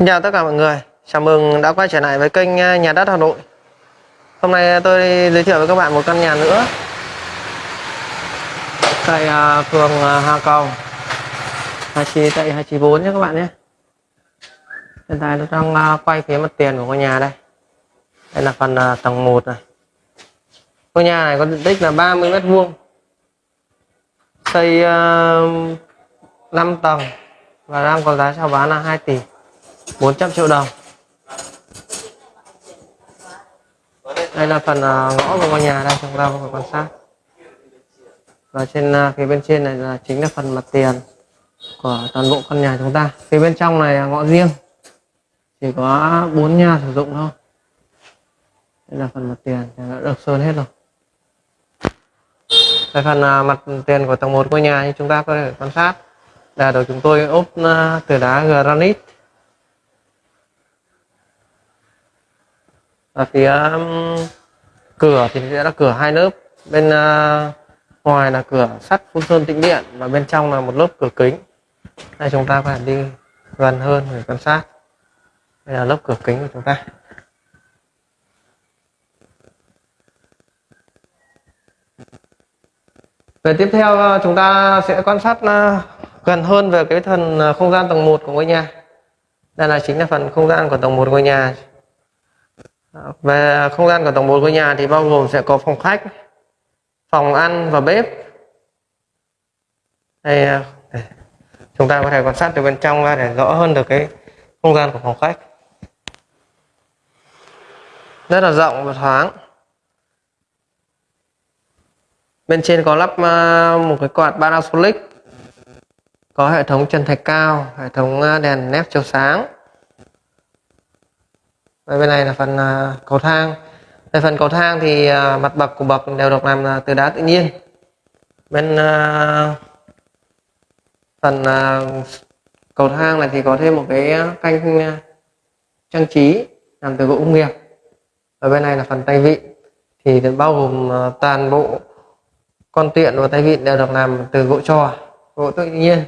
Xin chào tất cả mọi người, chào mừng đã quay trở lại với kênh ờ, Nhà đất Hà Nội. Hôm nay ờ, tôi giới thiệu với các bạn một căn nhà nữa. Tại ờ, phường Hà Cầu. Hà Chi tại 294 nhé các bạn nhé. Hiện tại tôi đang quay phía mặt tiền của ngôi nhà đây. Đây là phần tầng 1 này. Ngôi nhà này có diện tích là 30 mét vuông. Xây 5 tầng và đang có giá chào bán là 2 tỷ. 400 triệu đồng. Đây là phần à, ngõ của ngôi nhà đây, chúng ta có thể quan sát. Và trên à, phía bên trên này là chính là phần mặt tiền của toàn bộ căn nhà chúng ta. Phía bên trong này là ngõ riêng. Chỉ có bốn nhà sử dụng thôi. Đây là phần mặt tiền đã được sơn hết rồi. Đây phần à, mặt tiền của tầng 1 ngôi nhà như chúng ta có thể quan sát. Là được chúng tôi ốp từ đá granite. Và phía um, cửa thì sẽ là cửa hai lớp. Bên uh, ngoài là cửa sắt phun sơn tĩnh điện và bên trong là một lớp cửa kính. Đây chúng ta có thể đi gần hơn để quan sát. Đây là lớp cửa kính của chúng ta. Về tiếp theo uh, chúng ta sẽ quan sát uh, gần hơn về cái phần uh, không gian tầng 1 của ngôi nhà. Đây là chính là phần không gian của tầng 1 ngôi nhà về không gian của tầng 1 của nhà thì bao gồm sẽ có phòng khách, phòng ăn và bếp. À, đây, chúng ta có thể quan sát từ bên trong ra để rõ hơn được cái không gian của phòng khách. Rất là rộng và thoáng. Bên trên có lắp à, một cái quạt Panasonic có hệ thống chân thạch cao, hệ thống à, đèn nếp chiếu sáng và bên này là phần uh, cầu thang. Về phần cầu thang thì uh, mặt bậc của bậc đều được làm uh, từ đá tự nhiên. Bên uh, phần uh, cầu thang này thì có thêm một cái canh uh, trang trí làm từ gỗ công nghiệp. Ở bên này là phần tay vịn. Thì bao gồm uh, toàn bộ con tiện và tay vịn đều được làm từ gỗ trò gỗ tự nhiên.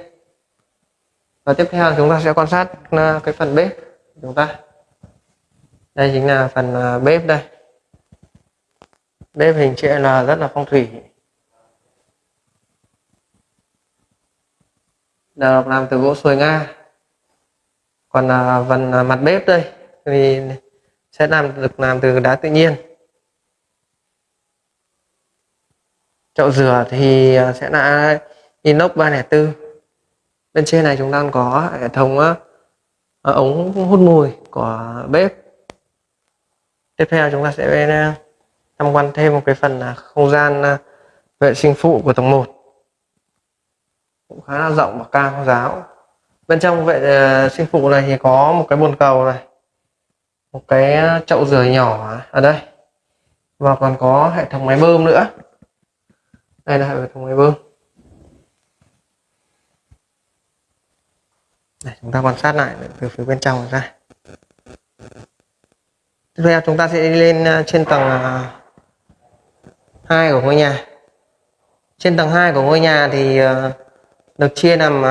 Và tiếp theo chúng ta sẽ quan sát uh, cái phần bếp của chúng ta đây chính là phần à, bếp đây. Bếp hình chữ L rất là phong thủy. Được làm từ gỗ xuôi nga. Còn à, phần à, mặt bếp đây thì sẽ làm được làm từ đá tự nhiên. Chậu rửa thì sẽ là inox 304 bên trên này chúng ta có hệ thống ống hút mùi của bếp tiếp theo chúng ta sẽ ờ, tham quan thêm một cái phần là không gian ờ, vệ sinh phụ của tầng 1 cũng khá là rộng và cao, giáo. Bên trong vệ sinh phụ này thì có một cái bồn cầu này, một cái chậu rửa nhỏ ở đây. Và còn có hệ thống máy bơm nữa. Đây là hệ thống máy bơm. Để chúng ta quan sát lại từ phía bên trong ra tiếp theo chúng ta sẽ đi lên à, trên tầng à, 2 của ngôi nhà. Trên tầng 2 của ngôi nhà thì à, được chia làm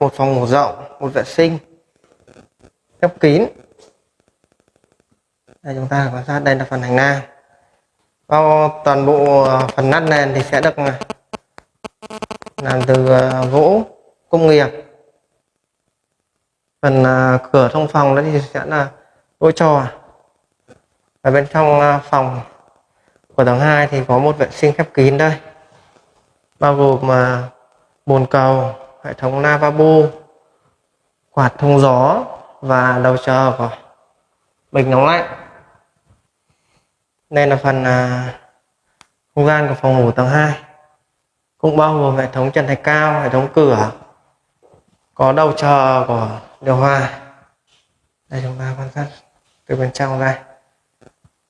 một phòng ngủ rộng, một vệ sinh, khép kín. Đây, chúng ta quan sát, đây là phần hành lang. Bao toàn bộ phần nát nền thì sẽ được làm từ gỗ, công nghiệp. Phần cửa thông phòng đó thì sẽ là gỗ trò ở bên trong ờ, phòng của tầng 2 thì có một vệ sinh khép kín đây. Bao gồm mà bồn cầu, hệ thống lavabo, quạt thông gió và đầu chờ của bình nóng lạnh. Đây là phần ờ, không gian của phòng ngủ tầng 2 cũng bao gồm hệ thống trần thạch cao, hệ thống cửa, có đầu chờ của điều hòa. Đây chúng ta quan sát từ bên trong ra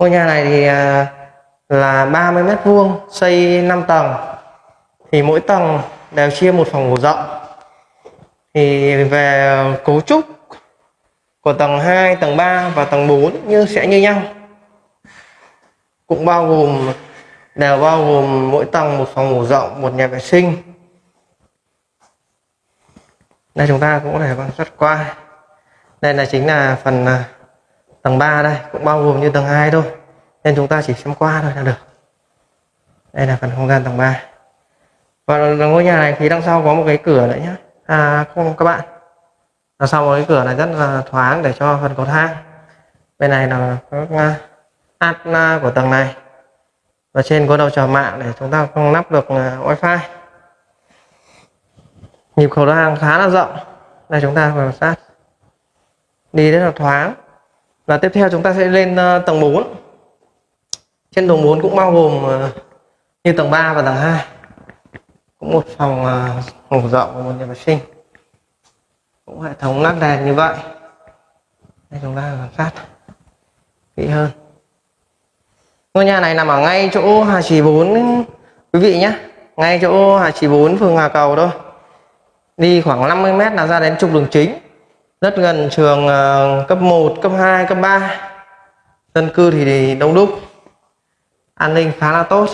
ngôi nhà này thì à, là 30 mét vuông xây 5 tầng. Thì mỗi tầng đều chia một phòng ngủ rộng. Thì về cấu trúc của tầng 2, tầng 3 và tầng 4 như sẽ như nhau. Cũng bao gồm đều bao gồm mỗi tầng một phòng ngủ rộng một nhà vệ sinh. Đây chúng ta cũng có thể quan sát qua. Đây là chính là phần à, tầng 3 đây, cũng bao gồm như tầng 2 thôi. Nên chúng ta chỉ xem qua thôi là được. Đây là phần không gian tầng 3 và ngôi nhà này thì đằng sau có một cái cửa đấy nhé à không, các bạn. Đằng sau một cái cửa này rất là thoáng để cho phần cầu thang. Bên này là các à, át của tầng này. Và trên có đầu chờ mạng để chúng ta không lắp được à, wifi. Nhịp cầu thang khá là rộng. Đây, chúng ta quan sát. Đi rất là thoáng và tiếp theo chúng ta sẽ lên ờ, tầng 4 trên tầng 4 cũng bao gồm ờ, như tầng 3 và tầng 2 cũng một phòng ờ, ngủ rộng và một nhà vệ sinh. Cũng hệ thống lắp đèn như vậy. Đây chúng ta quan sát kỹ hơn. Ngôi nhà này nằm ở ngay chỗ Hà Trì 4 quý vị nhé. Ngay chỗ Hà Trì 4 phường Hà Cầu thôi. Đi khoảng 50 mét là ra đến trục đường chính rất gần trường ờ, cấp 1 cấp 2 cấp 3 dân cư thì đông đúc. An ninh khá là tốt.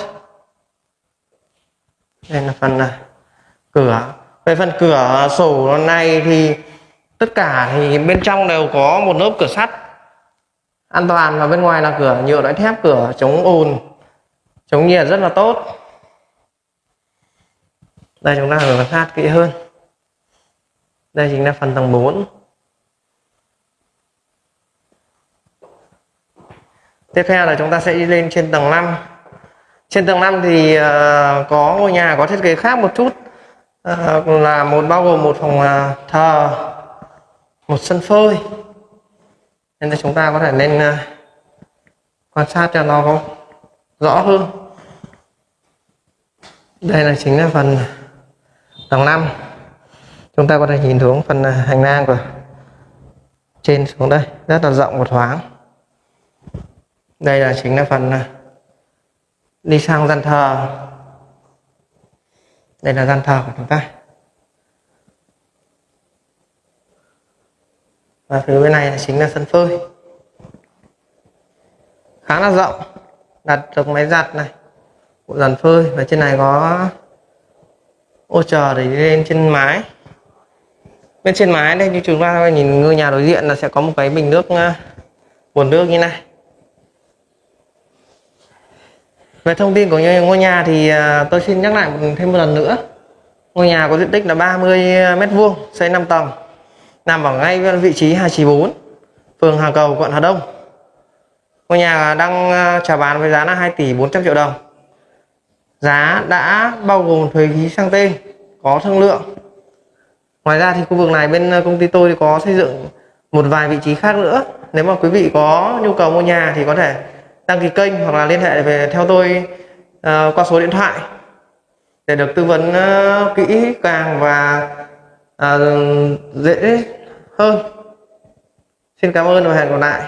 Đây là phần ờ, cửa. Về phần cửa sổ này thì tất cả thì bên trong đều có một lớp cửa sắt. An toàn và bên ngoài là cửa, nhựa lõi thép, cửa chống ồn chống nhiệt rất là tốt. Đây chúng ta quan sát kỹ hơn. Đây chính là phần tầng 4 tiếp theo là chúng ta sẽ đi lên trên tầng 5 trên tầng 5 thì uh, có ngôi nhà có thiết kế khác một chút. Uh, là một bao gồm một phòng uh, thờ một sân phơi. Nên là chúng ta có thể lên uh, quan sát cho nó có rõ hơn. Đây là chính là phần tầng 5 chúng ta có thể nhìn xuống phần hành lang của trên xuống đây. Rất là rộng và thoáng đây là chính là phần à, đi sang gian thờ. Đây là gian thờ của chúng ta. Và phía bên này là chính là sân phơi. Khá là rộng, đặt được máy giặt này, bộ dàn phơi, và trên này có ô chờ để đi lên trên mái. Bên trên mái đây, như chúng ta nhìn ngôi nhà đối diện là sẽ có một cái bình nước à, nguồn nước như này. Về thông tin của ngôi nhà thì à, tôi xin nhắc lại thêm một lần nữa. Ngôi nhà có diện tích là 30 mét vuông, xây 5 tầng, nằm ở ngay vị trí 294 phường Hà Cầu, quận Hà Đông. Ngôi nhà đang à, chào bán với giá là 2 tỷ 400 triệu đồng. Giá đã bao gồm thuế phí sang tên, có thương lượng. Ngoài ra thì khu vực này bên à, công ty tôi có xây dựng một vài vị trí khác nữa. Nếu mà quý vị có nhu cầu mua nhà thì có thể đăng ký kênh hoặc là liên hệ về theo tôi uh, qua số điện thoại để được tư vấn uh, kỹ càng và uh, dễ hơn. Xin cảm ơn và hẹn gặp lại.